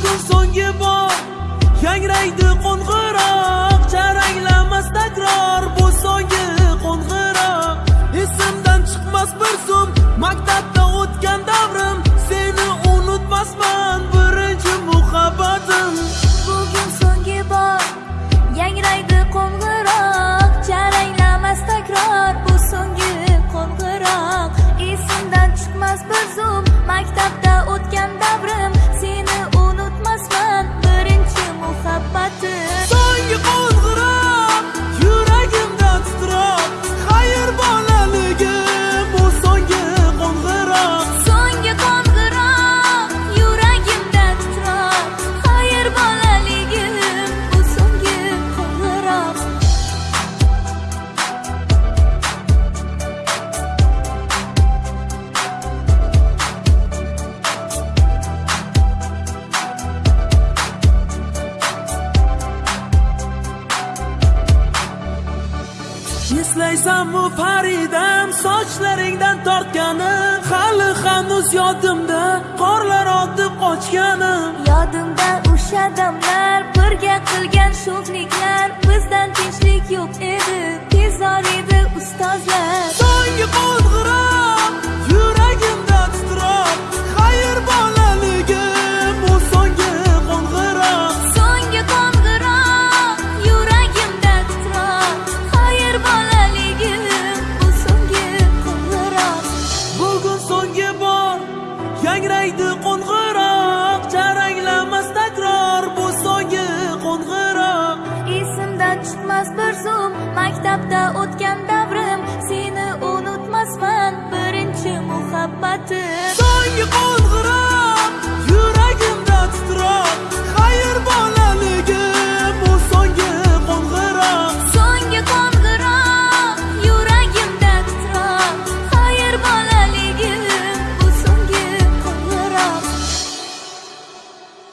bugun so'nggi bor. Yangraydi qo'ng'iroq. Jaranglamas takror bu so'nggi qo'ng'iroq. Esimdan chiqmas bir so'm maktabda eslaysanmi faridam sochlaringdan tortgani hali hanuz yodimda qorlar otib qochgani yodimda o'sha damlar birga qilgan sho'xlik maktabda o'tgan davrim seni unutmasman. Birinchi muhabbatim.